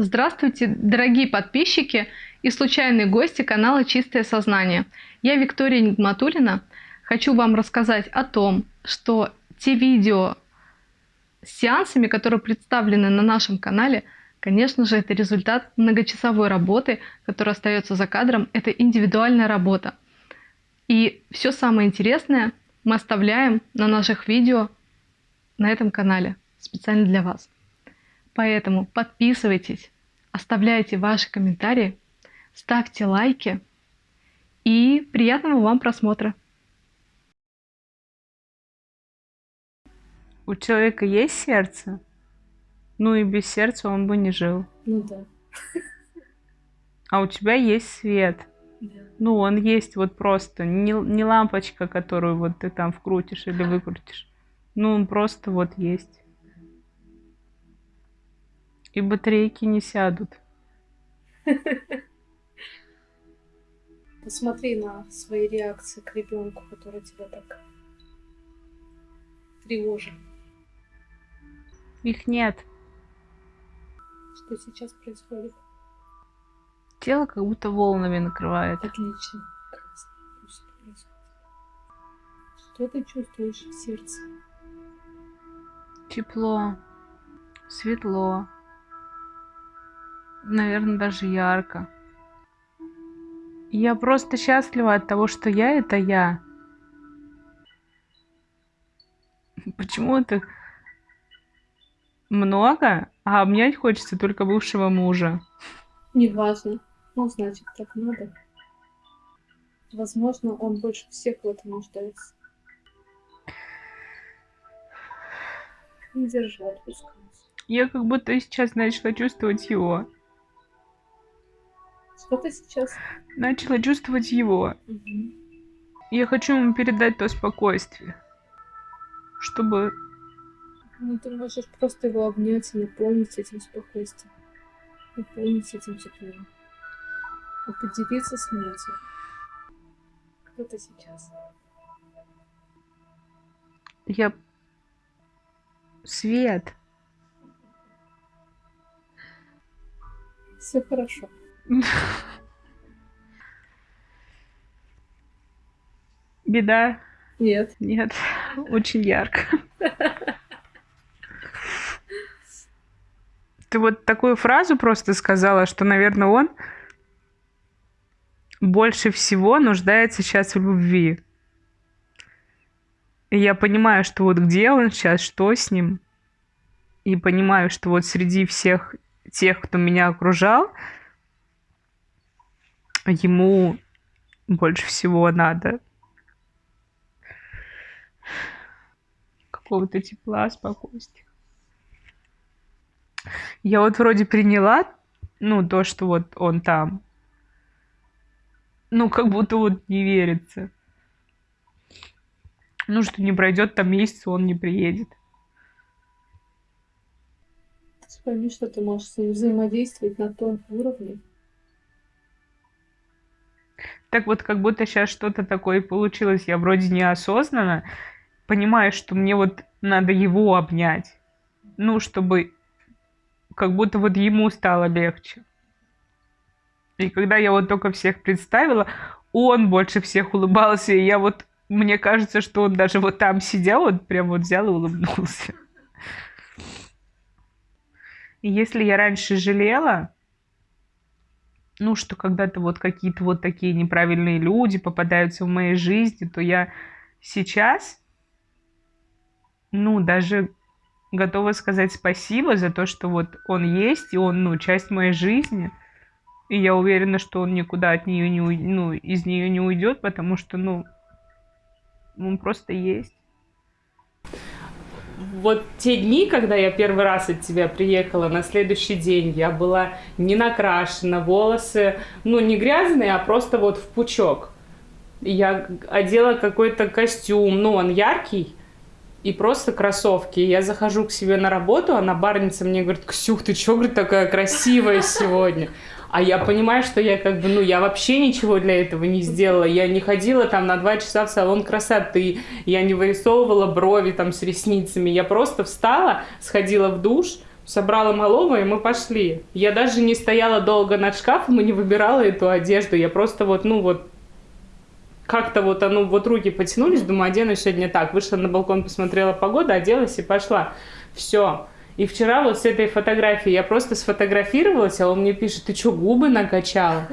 Здравствуйте, дорогие подписчики и случайные гости канала «Чистое сознание». Я Виктория Нигматулина. Хочу вам рассказать о том, что те видео с сеансами, которые представлены на нашем канале, конечно же, это результат многочасовой работы, которая остается за кадром. Это индивидуальная работа. И все самое интересное мы оставляем на наших видео на этом канале специально для вас. Поэтому подписывайтесь, оставляйте ваши комментарии, ставьте лайки и приятного вам просмотра. У человека есть сердце? Ну и без сердца он бы не жил. Ну да. А у тебя есть свет. Да. Ну, он есть вот просто. Не, не лампочка, которую вот ты там вкрутишь или выкрутишь. Ну, он просто вот есть. И батарейки не сядут. Посмотри на свои реакции к ребенку, который тебя так тревожит. Их нет. Что сейчас происходит? Тело как будто волнами накрывает. Отлично. Что ты чувствуешь в сердце? Тепло, светло, наверное, даже ярко. Я просто счастлива от того, что я — это я. Почему это много, а обнять хочется только бывшего мужа? Неважно. Ну, значит, так надо. Возможно, он больше всех в этом нуждается. Не держать пускай. Я как будто сейчас начала чувствовать его. Что ты сейчас? Начала чувствовать его. Мгм. Я хочу ему передать то спокойствие. Чтобы... Ну, ты можешь просто его обнять и наполнить этим спокойствием. Наполнить этим теплом. И поделиться с ним этим. Кто ты сейчас? Я... Свет. Все хорошо. Беда? Нет. Нет. Очень ярко. Ты вот такую фразу просто сказала, что, наверное, он больше всего нуждается сейчас в любви. И я понимаю, что вот где он сейчас, что с ним. И понимаю, что вот среди всех тех, кто меня окружал, ему больше всего надо какого-то тепла, спокойствия. Я вот вроде приняла, ну, то, что вот он там. Ну, как будто вот не верится. Ну, что не пройдет там месяц, он не приедет. Ты пойми, что ты можешь с ним взаимодействовать на том уровне. Так вот, как будто сейчас что-то такое получилось. Я вроде неосознанно понимаю, что мне вот надо его обнять. Ну, чтобы как будто вот ему стало легче. И когда я вот только всех представила, он больше всех улыбался, и я вот, мне кажется, что он даже вот там сидел, вот прям вот взял и улыбнулся. И если я раньше жалела, ну, что когда-то вот какие-то вот такие неправильные люди попадаются в моей жизни, то я сейчас, ну, даже готова сказать спасибо за то, что вот он есть, и он, ну, часть моей жизни. И я уверена, что он никуда от нее не, ну, из нее не уйдет, потому что, ну, он просто есть. Вот те дни, когда я первый раз от тебя приехала, на следующий день я была не накрашена, волосы, ну, не грязные, а просто вот в пучок. Я одела какой-то костюм, ну, он яркий, и просто кроссовки. Я захожу к себе на работу, а барница мне говорит, Ксюх, ты чё, говорит, такая красивая сегодня? А я понимаю, что я как бы, ну, я вообще ничего для этого не сделала. Я не ходила там на два часа в салон красоты, я не вырисовывала брови там с ресницами. Я просто встала, сходила в душ, собрала малого, и мы пошли. Я даже не стояла долго над шкафом и не выбирала эту одежду. Я просто вот, ну вот, как-то вот оно, вот руки потянулись, думаю, одену сегодня так. Вышла на балкон, посмотрела погоду, оделась и пошла. Все. И вчера вот с этой фотографией я просто сфотографировалась, а он мне пишет, ты что, губы накачала?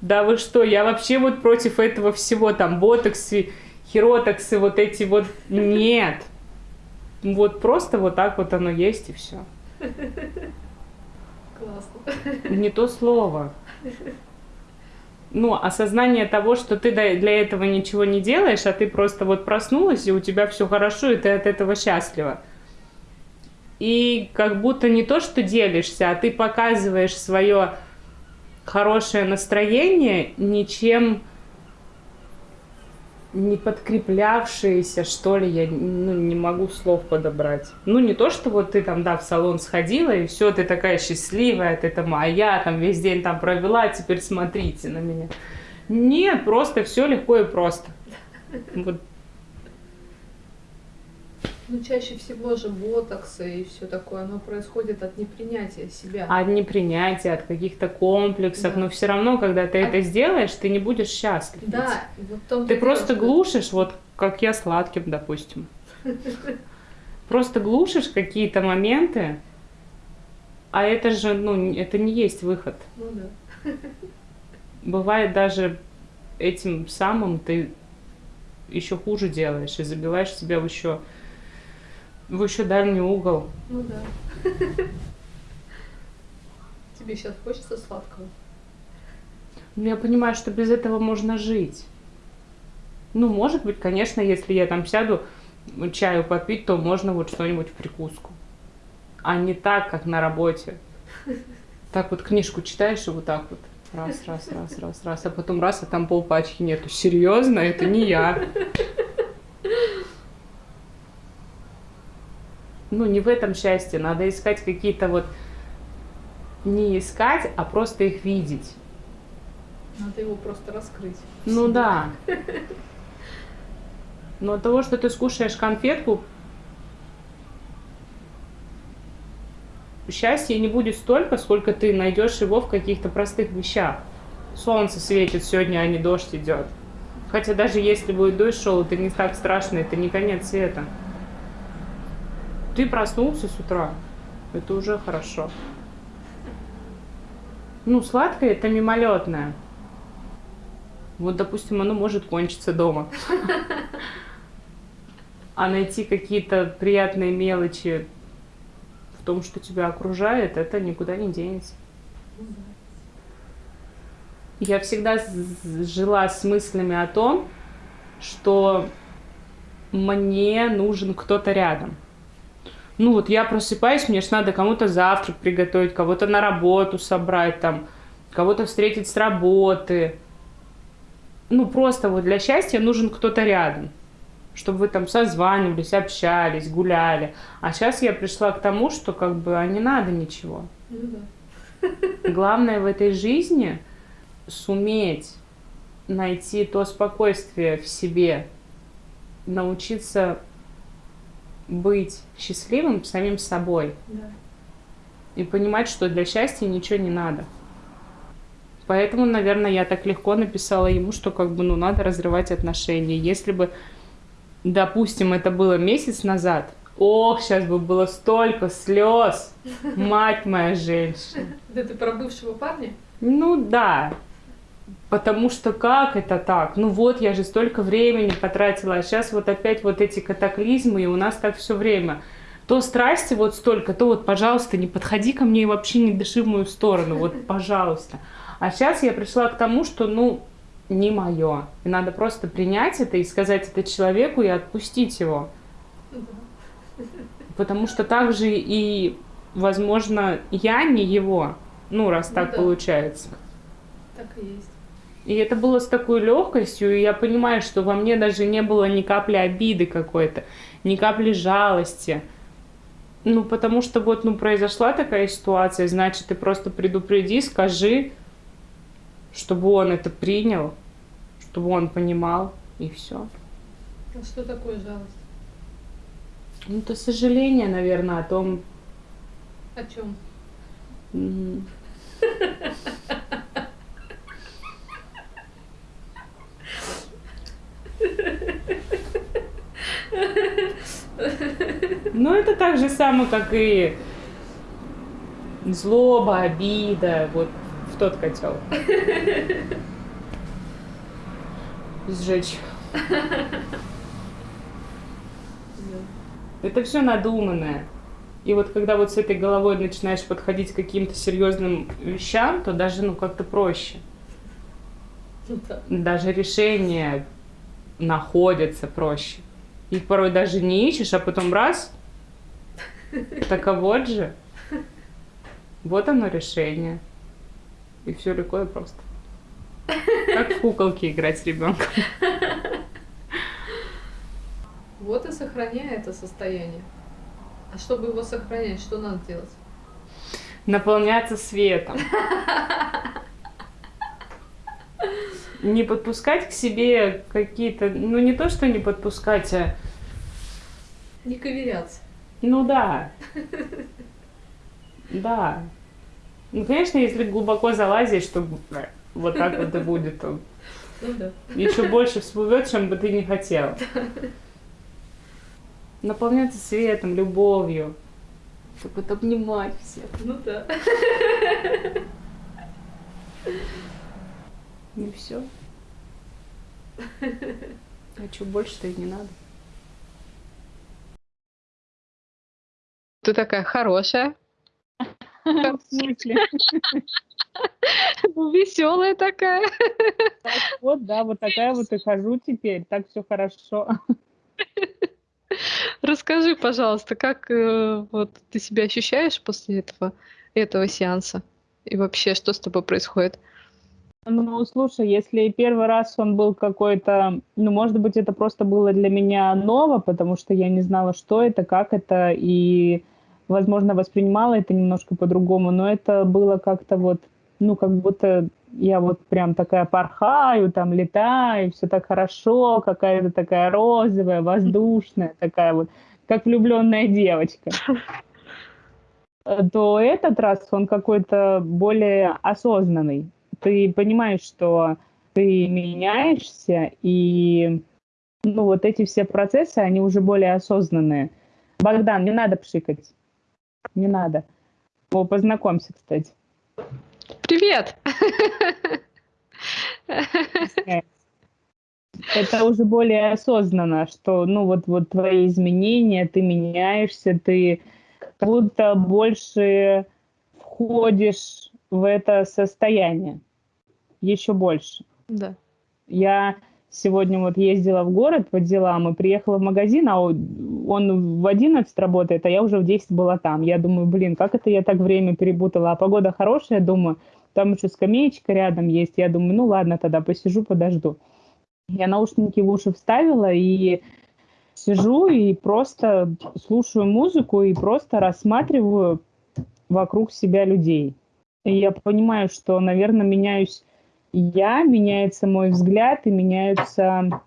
Да вы что, я вообще вот против этого всего, там, ботоксы, хиротоксы, вот эти вот, нет. Вот просто вот так вот оно есть и все. Классно. Не то слово. Ну, осознание того, что ты для этого ничего не делаешь, а ты просто вот проснулась, и у тебя все хорошо, и ты от этого счастлива. И как будто не то, что делишься, а ты показываешь свое хорошее настроение ничем не подкреплявшиеся, что ли, я ну, не могу слов подобрать. Ну, не то, что вот ты там, да, в салон сходила, и все, ты такая счастливая, ты там, а я там весь день там провела, теперь смотрите на меня. Нет, просто все легко и просто. Вот ну, чаще всего же ботоксы и все такое, оно происходит от непринятия себя. От непринятия, от каких-то комплексов. Да. Но все равно, когда ты а... это сделаешь, ты не будешь счастлив. Да, вот том Ты просто дело, глушишь, что... вот как я сладким, допустим. Просто глушишь какие-то моменты, а это же, ну, это не есть выход. Ну да. Бывает даже этим самым ты еще хуже делаешь и забиваешь себя в еще в еще дальний угол. Ну да. Тебе сейчас хочется сладкого? Ну, я понимаю, что без этого можно жить. Ну, может быть, конечно, если я там сяду чаю попить, то можно вот что-нибудь в прикуску. А не так, как на работе. Так вот книжку читаешь и вот так вот. Раз, раз, раз, раз, раз. А потом раз, а там полпачки нету. Серьезно? Это не я. Ну, не в этом счастье. Надо искать какие-то вот... Не искать, а просто их видеть. Надо его просто раскрыть. Ну да. Но от того, что ты скушаешь конфетку, счастья не будет столько, сколько ты найдешь его в каких-то простых вещах. Солнце светит сегодня, а не дождь идет. Хотя даже если будет дождь шел, это не так страшно, это не конец света. Ты проснулся с утра, это уже хорошо. Ну, сладкое это мимолетное. Вот, допустим, оно может кончиться дома. А найти какие-то приятные мелочи в том, что тебя окружает, это никуда не денется. Я всегда жила с мыслями о том, что мне нужен кто-то рядом ну вот я просыпаюсь, мне же надо кому-то завтрак приготовить, кого-то на работу собрать, там, кого-то встретить с работы. Ну, просто вот для счастья нужен кто-то рядом, чтобы вы там созванивались, общались, гуляли. А сейчас я пришла к тому, что как бы а не надо ничего. Ну. Главное в этой жизни суметь найти то спокойствие в себе, научиться быть счастливым самим собой. Да. И понимать, что для счастья ничего не надо. Поэтому, наверное, я так легко написала ему, что как бы, ну, надо разрывать отношения. Если бы, допустим, это было месяц назад, ох, сейчас бы было столько слез, мать моя женщина. Да ты про бывшего парня? Ну да, Потому что как это так? Ну вот, я же столько времени потратила, а сейчас вот опять вот эти катаклизмы, и у нас так все время. То страсти вот столько, то вот, пожалуйста, не подходи ко мне и вообще не дыши в мою сторону, вот, пожалуйста. А сейчас я пришла к тому, что, ну, не мое. И надо просто принять это и сказать это человеку и отпустить его. Потому что также и, возможно, я не его, ну, раз ну, так да. получается. Так и есть. И это было с такой легкостью, и я понимаю, что во мне даже не было ни капли обиды какой-то, ни капли жалости. Ну, потому что вот, ну, произошла такая ситуация, значит, ты просто предупреди, скажи, чтобы он это принял, чтобы он понимал, и все. А что такое жалость? Ну, это сожаление, наверное, о том, О чем? М. Ну, это так же самое, как и злоба, обида, вот в тот котел. Сжечь. Это все надуманное. И вот когда вот с этой головой начинаешь подходить к каким-то серьезным вещам, то даже ну как-то проще. Ну да. Даже решения находятся проще. Их порой даже не ищешь, а потом раз, так а вот же. Вот оно решение. И все легко и просто. Как в куколки играть с ребенком. Вот и сохраняй это состояние. А чтобы его сохранять, что надо делать? Наполняться светом. Не подпускать к себе какие-то, ну не то, что не подпускать, а Не ковыряться. Ну да. Да. Ну, конечно, если глубоко залазить, что вот так вот и будет, то Ну да. еще больше всплывет, чем бы ты не хотел. Наполняться светом, любовью. Так вот обнимать всех. Ну да. И все. А что больше-то и не надо. Ты такая хорошая, В смысле? веселая такая. Так Вот, да, вот такая вот и хожу теперь, так все хорошо. Расскажи, пожалуйста, как э, вот ты себя ощущаешь после этого, этого сеанса? И вообще, что с тобой происходит? Ну, слушай, если первый раз он был какой-то, ну, может быть, это просто было для меня ново, потому что я не знала, что это, как это, и, возможно, воспринимала это немножко по-другому, но это было как-то вот, ну, как будто я вот прям такая порхаю, там летаю, все так хорошо, какая-то такая розовая, воздушная, такая вот, как влюбленная девочка. Э, То этот раз он какой-то более осознанный. Ты понимаешь, что ты меняешься, и ну, вот эти все процессы, они уже более осознанные. Богдан, не надо пшикать. Не надо. О, познакомься, кстати. Привет! Это уже более осознанно, что, ну, вот, вот твои изменения, ты меняешься, ты как будто больше входишь в это состояние. Еще больше. Да. Я сегодня вот ездила в город по делам и приехала в магазин, а он в 11 работает, а я уже в 10 была там. Я думаю, блин, как это я так время перепутала? А погода хорошая, думаю, там еще скамеечка рядом есть. Я думаю, ну ладно, тогда посижу, подожду. Я наушники в уши вставила и сижу и просто слушаю музыку и просто рассматриваю вокруг себя людей. И я понимаю, что, наверное, меняюсь я, меняется мой взгляд и меняются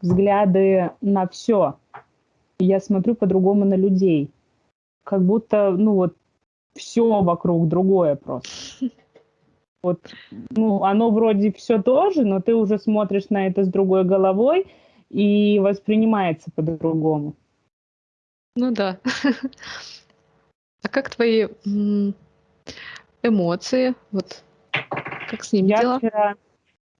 взгляды на все. Я смотрю по-другому на людей. Как будто, ну вот, все вокруг другое просто. Вот, ну, оно вроде все тоже, но ты уже смотришь на это с другой головой и воспринимается по-другому. Ну да. А как твои эмоции? Вот как с ними Я дела? вчера,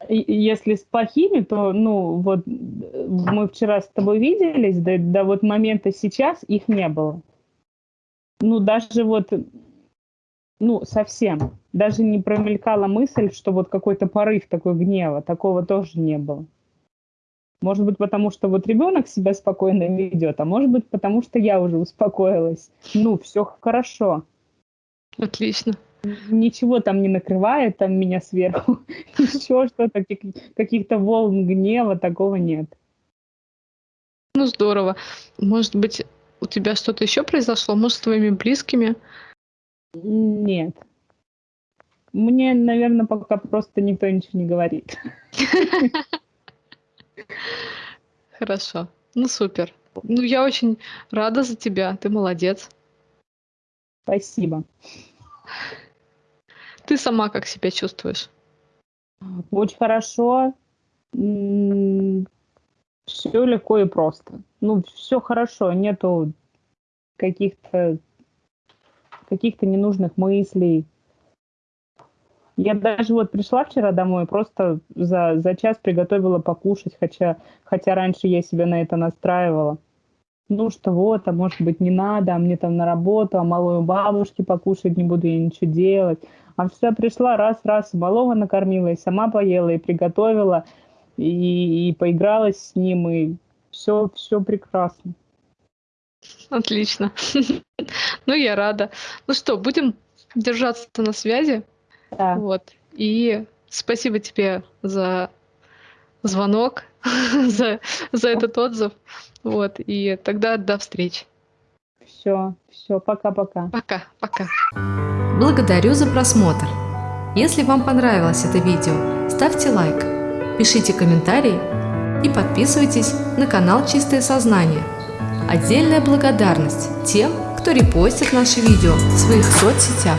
если с плохими, то, ну, вот мы вчера с тобой виделись, да, до вот момента сейчас их не было. Ну, даже вот, ну, совсем. Даже не промелькала мысль, что вот какой-то порыв такой гнева, такого тоже не было. Может быть, потому что вот ребенок себя спокойно ведет, а может быть, потому что я уже успокоилась. Ну, все хорошо. Отлично. Ничего там не накрывает там меня сверху. Еще что-то, каких- каких-то волн гнева, такого нет. Ну здорово. Может быть, у тебя что-то еще произошло? Может, с твоими близкими? Нет. Мне, наверное, пока просто никто ничего не говорит. Хорошо. Ну супер. Ну я очень рада за тебя. Ты молодец. Спасибо. Ты сама как себя чувствуешь? Очень хорошо. Все легко и просто. Ну, все хорошо, нету каких-то каких-то ненужных мыслей. Я даже вот пришла вчера домой, просто за, за час приготовила покушать, хотя, хотя раньше я себя на это настраивала. Ну что вот, а может быть не надо, а мне там на работу, а малую бабушке покушать не буду я ничего делать. А вся пришла, раз-раз, малого накормила, и сама поела, и приготовила, и, и поигралась с ним, и все, все прекрасно. Отлично. Ну, я рада. Ну что, будем держаться на связи. Да. Вот. И спасибо тебе за звонок, за, за этот отзыв. Вот. И тогда до встречи. Все, все, пока-пока. Пока, пока. Благодарю за просмотр. Если вам понравилось это видео, ставьте лайк, пишите комментарии и подписывайтесь на канал Чистое Сознание. Отдельная благодарность тем, кто репостит наши видео в своих соцсетях.